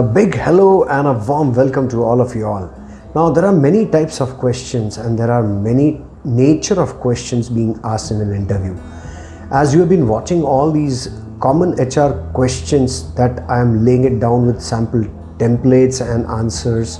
A big hello and a warm welcome to all of you all. Now there are many types of questions and there are many nature of questions being asked in an interview. As you have been watching all these common HR questions that I am laying it down with sample templates and answers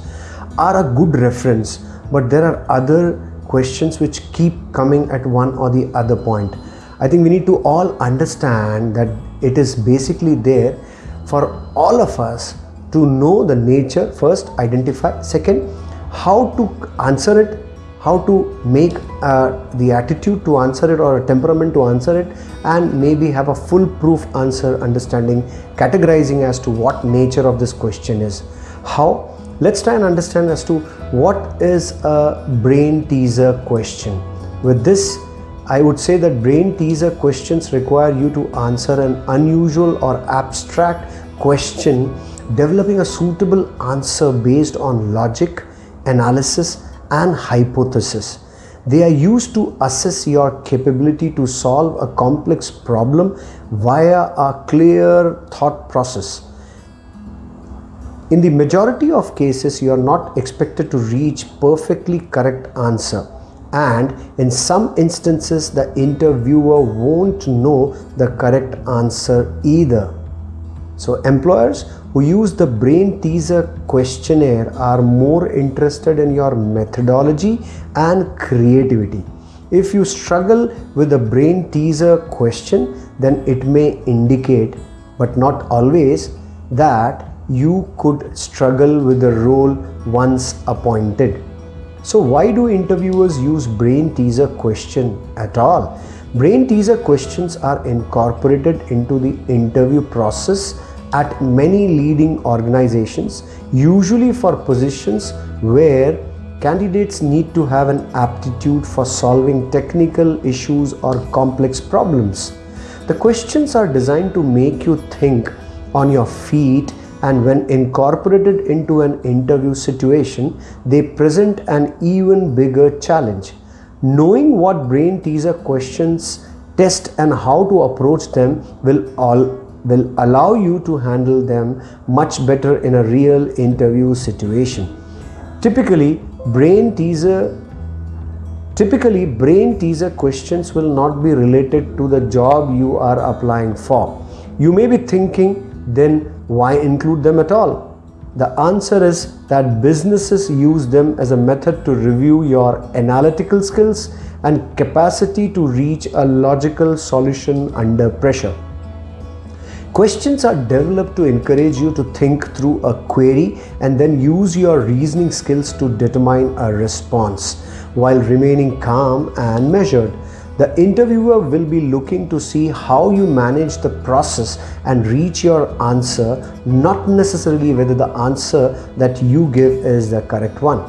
are a good reference but there are other questions which keep coming at one or the other point. I think we need to all understand that it is basically there for all of us to know the nature first identify. Second how to answer it how to make uh, the attitude to answer it or a temperament to answer it and maybe have a foolproof answer understanding categorizing as to what nature of this question is. How? Let's try and understand as to what is a brain teaser question. With this I would say that brain teaser questions require you to answer an unusual or abstract question developing a suitable answer based on logic analysis and hypothesis. They are used to assess your capability to solve a complex problem via a clear thought process. In the majority of cases, you are not expected to reach perfectly correct answer and in some instances the interviewer won't know the correct answer either. So employers who use the brain teaser questionnaire are more interested in your methodology and creativity. If you struggle with the brain teaser question, then it may indicate, but not always, that you could struggle with the role once appointed. So why do interviewers use brain teaser question at all? Brain teaser questions are incorporated into the interview process at many leading organizations, usually for positions where candidates need to have an aptitude for solving technical issues or complex problems. The questions are designed to make you think on your feet and when incorporated into an interview situation, they present an even bigger challenge. Knowing what brain teaser questions test and how to approach them will all will allow you to handle them much better in a real interview situation. Typically, brain teaser Typically, brain teaser questions will not be related to the job you are applying for. You may be thinking, then why include them at all? The answer is that businesses use them as a method to review your analytical skills and capacity to reach a logical solution under pressure. Questions are developed to encourage you to think through a query and then use your reasoning skills to determine a response while remaining calm and measured. The interviewer will be looking to see how you manage the process and reach your answer, not necessarily whether the answer that you give is the correct one.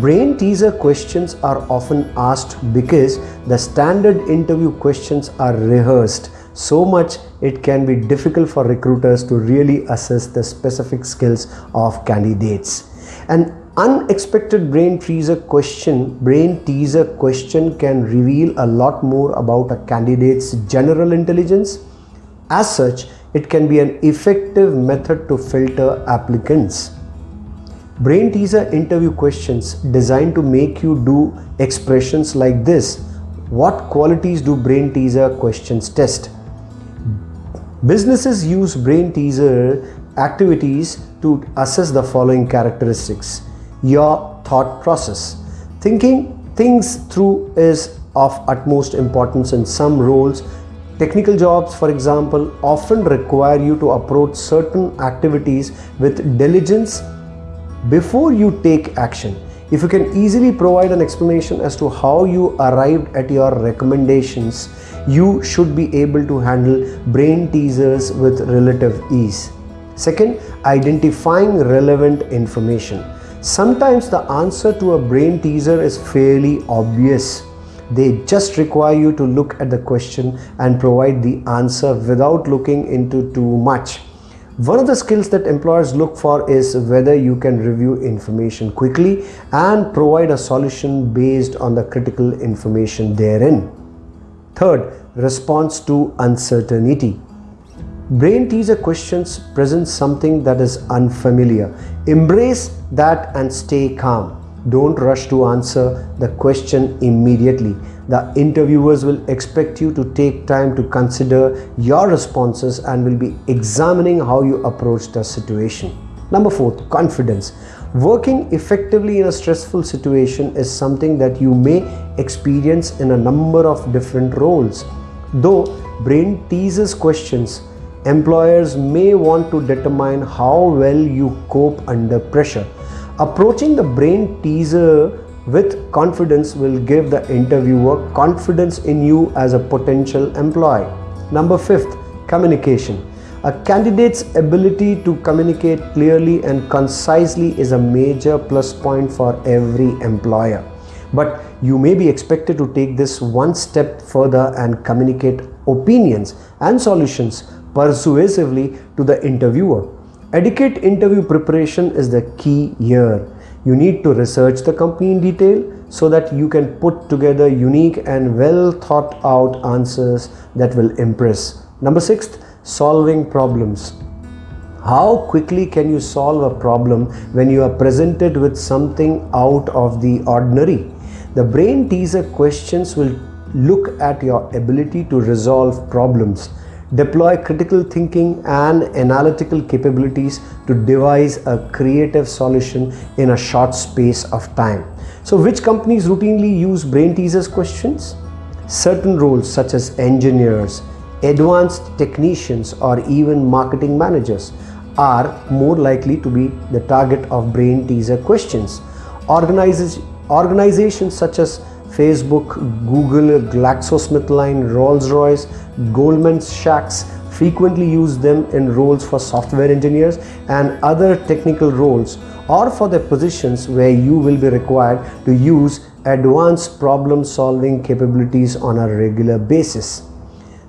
Brain teaser questions are often asked because the standard interview questions are rehearsed so much it can be difficult for recruiters to really assess the specific skills of candidates. An unexpected brain teaser question, brain teaser question can reveal a lot more about a candidate's general intelligence. As such, it can be an effective method to filter applicants. Brain teaser interview questions designed to make you do expressions like this. What qualities do brain teaser questions test? Businesses use brain teaser activities to assess the following characteristics. Your thought process. Thinking things through is of utmost importance in some roles. Technical jobs, for example, often require you to approach certain activities with diligence before you take action. If you can easily provide an explanation as to how you arrived at your recommendations, you should be able to handle brain teasers with relative ease. Second, identifying relevant information. Sometimes the answer to a brain teaser is fairly obvious. They just require you to look at the question and provide the answer without looking into too much. One of the skills that employers look for is whether you can review information quickly and provide a solution based on the critical information therein. Third, response to uncertainty. Brain teaser questions present something that is unfamiliar. Embrace that and stay calm. Don't rush to answer the question immediately. The interviewers will expect you to take time to consider your responses and will be examining how you approach the situation. Number four, confidence. Working effectively in a stressful situation is something that you may experience in a number of different roles. Though brain teases questions, employers may want to determine how well you cope under pressure. Approaching the brain teaser with confidence will give the interviewer confidence in you as a potential employee. Number fifth, communication. A candidate's ability to communicate clearly and concisely is a major plus point for every employer. But you may be expected to take this one step further and communicate opinions and solutions persuasively to the interviewer. Adequate interview preparation is the key here. You need to research the company in detail so that you can put together unique and well thought out answers that will impress. Number six, solving problems. How quickly can you solve a problem when you are presented with something out of the ordinary? The brain teaser questions will look at your ability to resolve problems deploy critical thinking and analytical capabilities to devise a creative solution in a short space of time. So which companies routinely use brain teasers questions? Certain roles such as engineers, advanced technicians or even marketing managers are more likely to be the target of brain teaser questions. Organizations, organizations such as Facebook, Google, GlaxoSmithKline, Rolls-Royce, Goldman Sachs frequently use them in roles for software engineers and other technical roles or for the positions where you will be required to use advanced problem solving capabilities on a regular basis.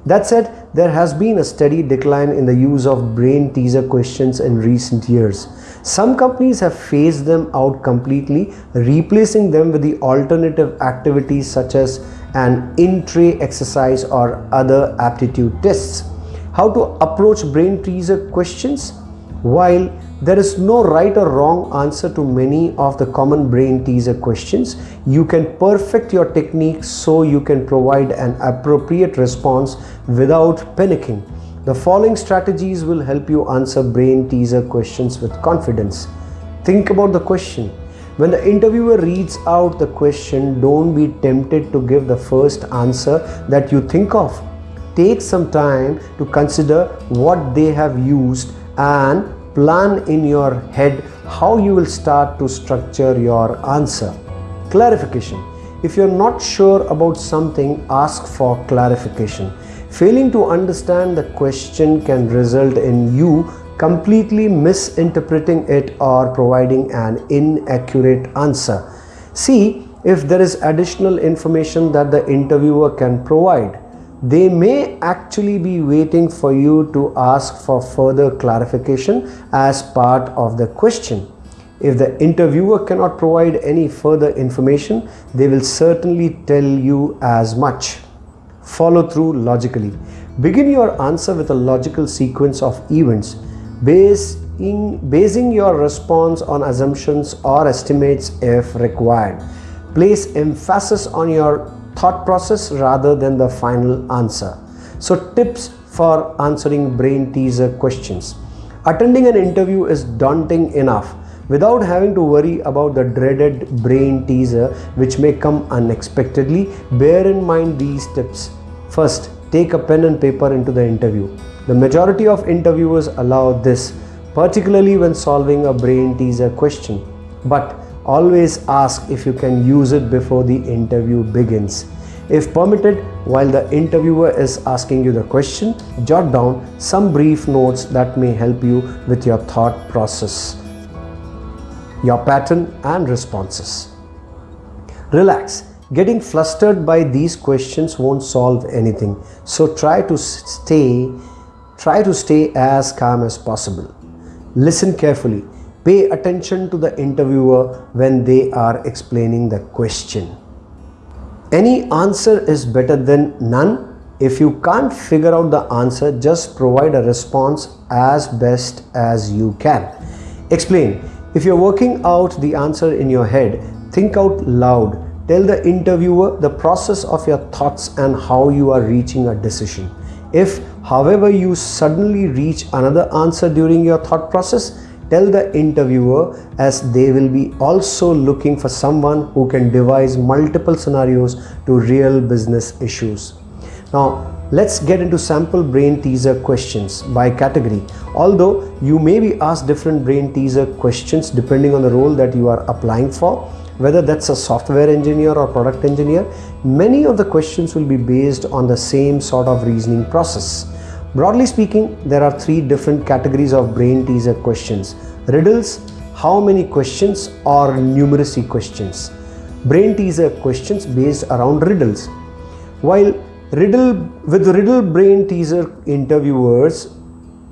That said, there has been a steady decline in the use of brain teaser questions in recent years. Some companies have phased them out completely, replacing them with the alternative activities such as an in-tray exercise or other aptitude tests. How to approach brain teaser questions? While there is no right or wrong answer to many of the common brain teaser questions. You can perfect your technique so you can provide an appropriate response without panicking. The following strategies will help you answer brain teaser questions with confidence. Think about the question. When the interviewer reads out the question, don't be tempted to give the first answer that you think of. Take some time to consider what they have used and plan in your head how you will start to structure your answer. Clarification. If you're not sure about something, ask for clarification. Failing to understand the question can result in you completely misinterpreting it or providing an inaccurate answer. See if there is additional information that the interviewer can provide they may actually be waiting for you to ask for further clarification as part of the question. If the interviewer cannot provide any further information, they will certainly tell you as much. Follow through logically. Begin your answer with a logical sequence of events. Basing, basing your response on assumptions or estimates if required. Place emphasis on your thought process rather than the final answer. So tips for answering brain teaser questions. Attending an interview is daunting enough without having to worry about the dreaded brain teaser which may come unexpectedly. Bear in mind these tips. First, take a pen and paper into the interview. The majority of interviewers allow this, particularly when solving a brain teaser question. But Always ask if you can use it before the interview begins. If permitted, while the interviewer is asking you the question, jot down some brief notes that may help you with your thought process, your pattern and responses. Relax. Getting flustered by these questions won't solve anything. So try to stay try to stay as calm as possible. Listen carefully Pay attention to the interviewer when they are explaining the question. Any answer is better than none If you can't figure out the answer, just provide a response as best as you can. Explain. If you're working out the answer in your head, think out loud. Tell the interviewer the process of your thoughts and how you are reaching a decision. If, however, you suddenly reach another answer during your thought process, tell the interviewer as they will be also looking for someone who can devise multiple scenarios to real business issues. Now, let's get into sample brain teaser questions by category. Although you may be asked different brain teaser questions depending on the role that you are applying for, whether that's a software engineer or product engineer, many of the questions will be based on the same sort of reasoning process. Broadly speaking, there are three different categories of brain teaser questions. Riddles, how many questions or numeracy questions. Brain teaser questions based around riddles. While riddle with riddle brain teaser interviewers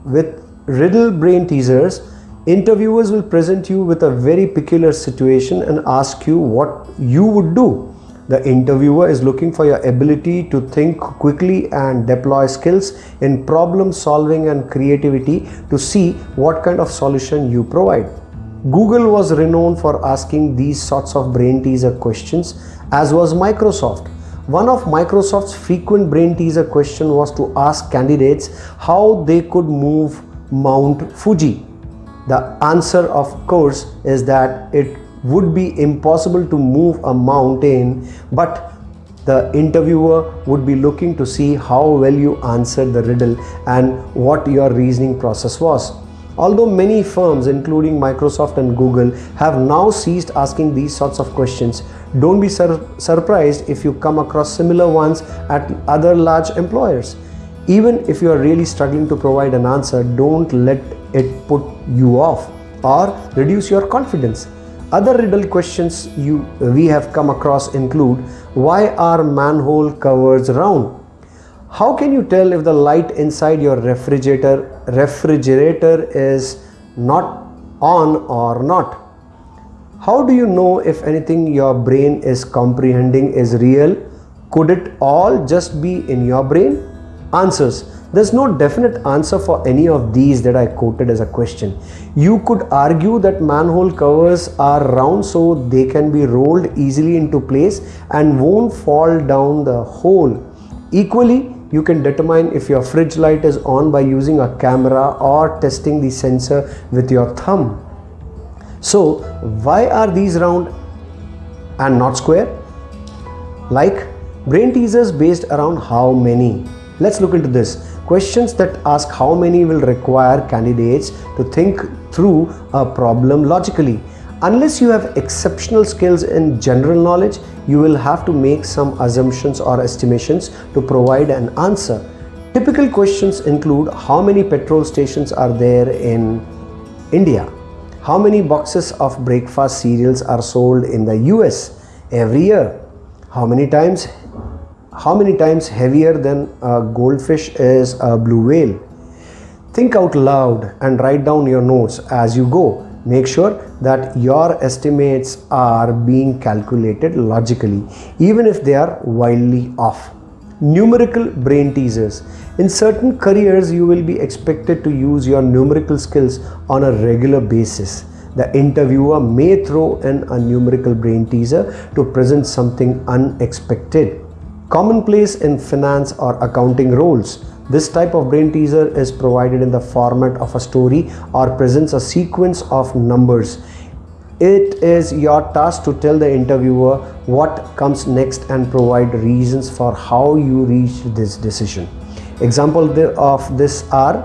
with riddle brain teasers interviewers will present you with a very peculiar situation and ask you what you would do the interviewer is looking for your ability to think quickly and deploy skills in problem solving and creativity to see what kind of solution you provide google was renowned for asking these sorts of brain teaser questions as was microsoft one of Microsoft's frequent brain teaser question was to ask candidates how they could move Mount Fuji. The answer of course is that it would be impossible to move a mountain but the interviewer would be looking to see how well you answered the riddle and what your reasoning process was. Although many firms including Microsoft and Google have now ceased asking these sorts of questions, don't be sur surprised if you come across similar ones at other large employers. Even if you are really struggling to provide an answer, don't let it put you off or reduce your confidence. Other riddle questions you we have come across include why are manhole covers round? How can you tell if the light inside your refrigerator refrigerator is not on or not? How do you know if anything your brain is comprehending is real? Could it all just be in your brain? Answers. There's no definite answer for any of these that I quoted as a question. You could argue that manhole covers are round so they can be rolled easily into place and won't fall down the hole. Equally, you can determine if your fridge light is on by using a camera or testing the sensor with your thumb. So, why are these round and not square? Like brain teasers based around how many. Let's look into this. Questions that ask how many will require candidates to think through a problem logically. Unless you have exceptional skills in general knowledge, you will have to make some assumptions or estimations to provide an answer. Typical questions include how many petrol stations are there in India? How many boxes of breakfast cereals are sold in the US every year? How many times how many times heavier than a goldfish is a blue whale? Think out loud and write down your notes as you go. Make sure that your estimates are being calculated logically, even if they are wildly off. Numerical brain teasers. In certain careers, you will be expected to use your numerical skills on a regular basis. The interviewer may throw in a numerical brain teaser to present something unexpected commonplace in finance or accounting roles. This type of brain teaser is provided in the format of a story or presents a sequence of numbers. It is your task to tell the interviewer what comes next and provide reasons for how you reached this decision. Example of this are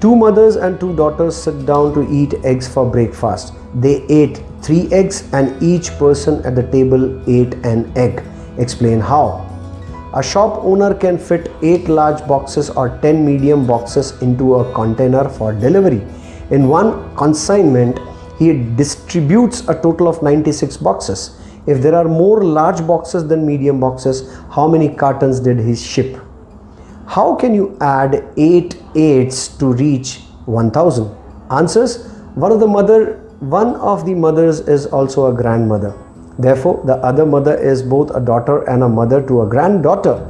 two mothers and two daughters sit down to eat eggs for breakfast. They ate three eggs and each person at the table ate an egg. Explain how. A shop owner can fit 8 large boxes or 10 medium boxes into a container for delivery. In one consignment, he distributes a total of 96 boxes. If there are more large boxes than medium boxes, how many cartons did he ship? How can you add 8 eights to reach 1000? Answers: One of the mother one of the mothers is also a grandmother. Therefore, the other mother is both a daughter and a mother to a granddaughter.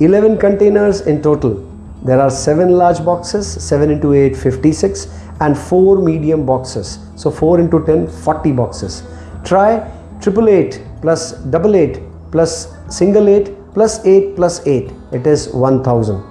11 containers in total. There are 7 large boxes, 7 into 8, 56 and 4 medium boxes. So 4 into 10, 40 boxes. Try triple eight plus double eight plus single eight plus 8 plus 8. It is 1000.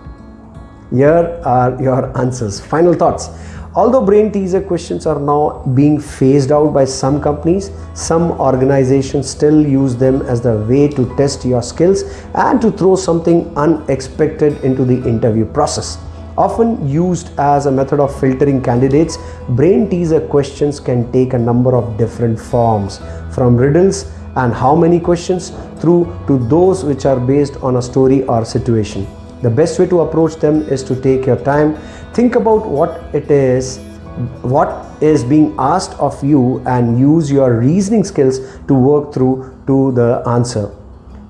Here are your answers. Final thoughts. Although brain teaser questions are now being phased out by some companies, some organizations still use them as the way to test your skills and to throw something unexpected into the interview process. Often used as a method of filtering candidates, brain teaser questions can take a number of different forms from riddles and how many questions through to those which are based on a story or situation. The best way to approach them is to take your time, think about what it is, what is being asked of you and use your reasoning skills to work through to the answer.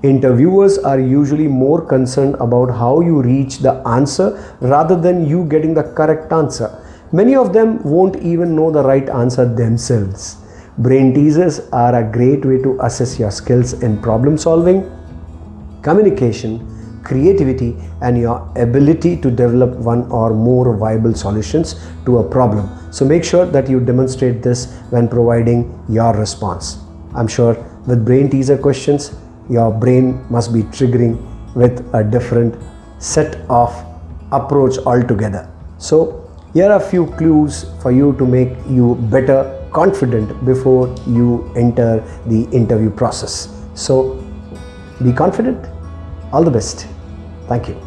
Interviewers are usually more concerned about how you reach the answer rather than you getting the correct answer. Many of them won't even know the right answer themselves. Brain teasers are a great way to assess your skills in problem solving, communication, creativity and your ability to develop one or more viable solutions to a problem. So make sure that you demonstrate this when providing your response. I'm sure with brain teaser questions, your brain must be triggering with a different set of approach altogether. So here are a few clues for you to make you better confident before you enter the interview process. So be confident. All the best. Thank you.